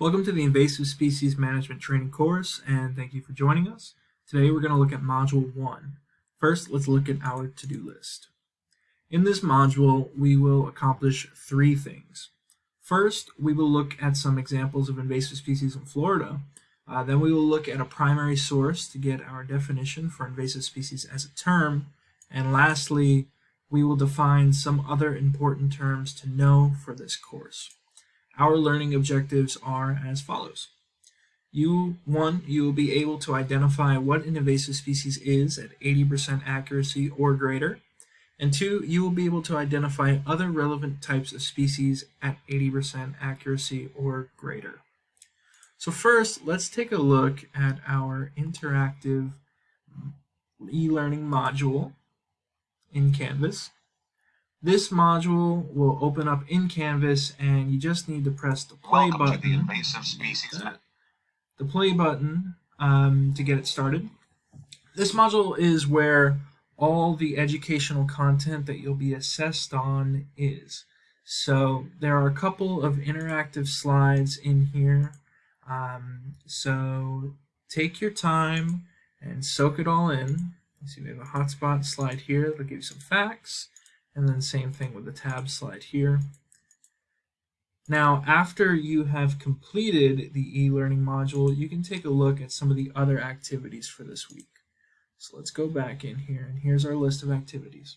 Welcome to the Invasive Species Management Training course and thank you for joining us. Today we're going to look at Module 1. First, let's look at our to-do list. In this module, we will accomplish three things. First, we will look at some examples of invasive species in Florida. Uh, then we will look at a primary source to get our definition for invasive species as a term. And lastly, we will define some other important terms to know for this course. Our learning objectives are as follows. You, one, you will be able to identify what an invasive species is at 80% accuracy or greater. And two, you will be able to identify other relevant types of species at 80% accuracy or greater. So first, let's take a look at our interactive e-learning module in Canvas. This module will open up in Canvas and you just need to press the play Welcome button. to the invasive species. The play button um, to get it started. This module is where all the educational content that you'll be assessed on is. So there are a couple of interactive slides in here. Um, so take your time and soak it all in. You see we have a hotspot slide here that'll give you some facts. And then same thing with the tab slide here. Now, after you have completed the e-learning module, you can take a look at some of the other activities for this week. So let's go back in here, and here's our list of activities.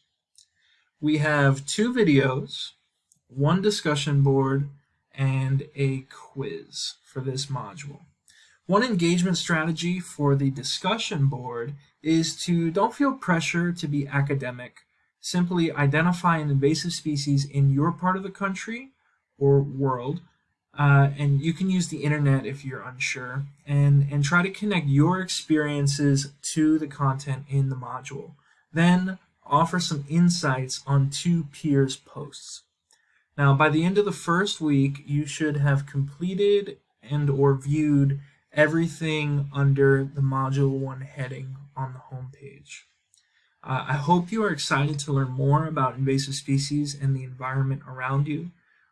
We have two videos, one discussion board, and a quiz for this module. One engagement strategy for the discussion board is to don't feel pressure to be academic simply identify an invasive species in your part of the country or world, uh, and you can use the internet if you're unsure, and, and try to connect your experiences to the content in the module. Then offer some insights on two peers' posts. Now, by the end of the first week, you should have completed and or viewed everything under the Module 1 heading on the home page. Uh, I hope you are excited to learn more about invasive species and the environment around you.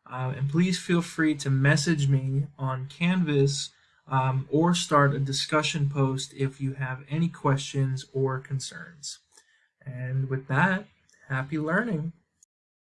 Uh, and please feel free to message me on Canvas um, or start a discussion post if you have any questions or concerns. And with that, happy learning.